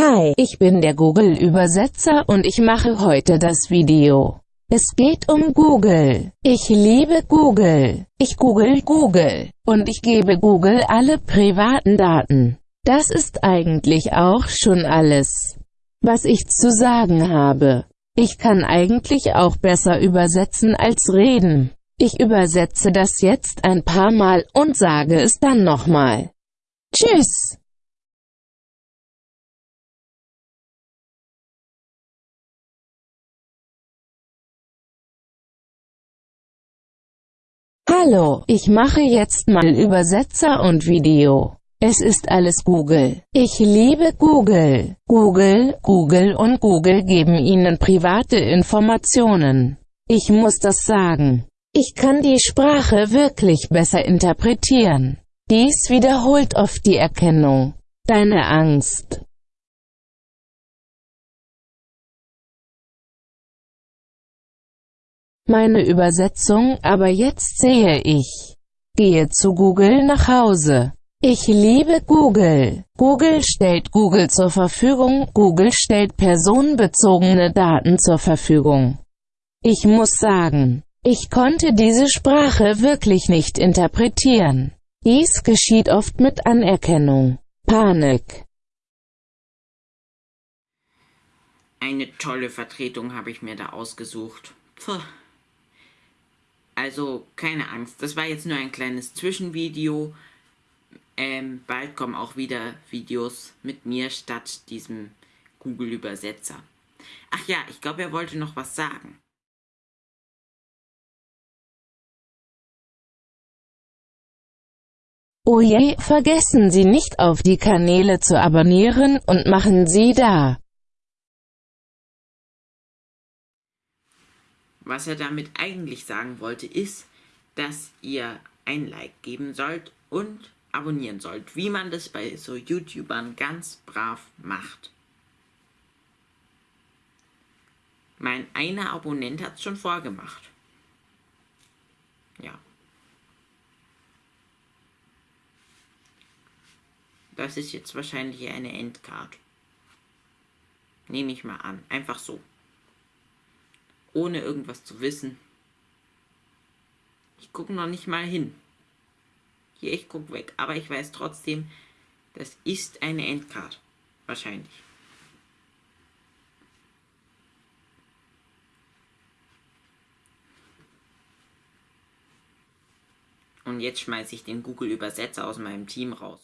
Hi, ich bin der Google-Übersetzer und ich mache heute das Video. Es geht um Google. Ich liebe Google. Ich google Google. Und ich gebe Google alle privaten Daten. Das ist eigentlich auch schon alles, was ich zu sagen habe. Ich kann eigentlich auch besser übersetzen als reden. Ich übersetze das jetzt ein paar Mal und sage es dann nochmal. Tschüss! Hallo, ich mache jetzt mal Übersetzer und Video. Es ist alles Google. Ich liebe Google. Google, Google und Google geben Ihnen private Informationen. Ich muss das sagen. Ich kann die Sprache wirklich besser interpretieren. Dies wiederholt oft die Erkennung. Deine Angst. Meine Übersetzung, aber jetzt sehe ich. Gehe zu Google nach Hause. Ich liebe Google. Google stellt Google zur Verfügung, Google stellt personenbezogene Daten zur Verfügung. Ich muss sagen, ich konnte diese Sprache wirklich nicht interpretieren. Dies geschieht oft mit Anerkennung. Panik. Eine tolle Vertretung habe ich mir da ausgesucht. Puh. Also keine Angst, das war jetzt nur ein kleines Zwischenvideo. Ähm, bald kommen auch wieder Videos mit mir statt diesem Google-Übersetzer. Ach ja, ich glaube, er wollte noch was sagen. Oh je, vergessen Sie nicht auf die Kanäle zu abonnieren und machen Sie da Was er damit eigentlich sagen wollte, ist, dass ihr ein Like geben sollt und abonnieren sollt, wie man das bei so YouTubern ganz brav macht. Mein einer Abonnent hat es schon vorgemacht. Ja. Das ist jetzt wahrscheinlich eine Endcard. Nehme ich mal an. Einfach so ohne irgendwas zu wissen. Ich gucke noch nicht mal hin. Hier, ich gucke weg. Aber ich weiß trotzdem, das ist eine Endcard. Wahrscheinlich. Und jetzt schmeiße ich den Google-Übersetzer aus meinem Team raus.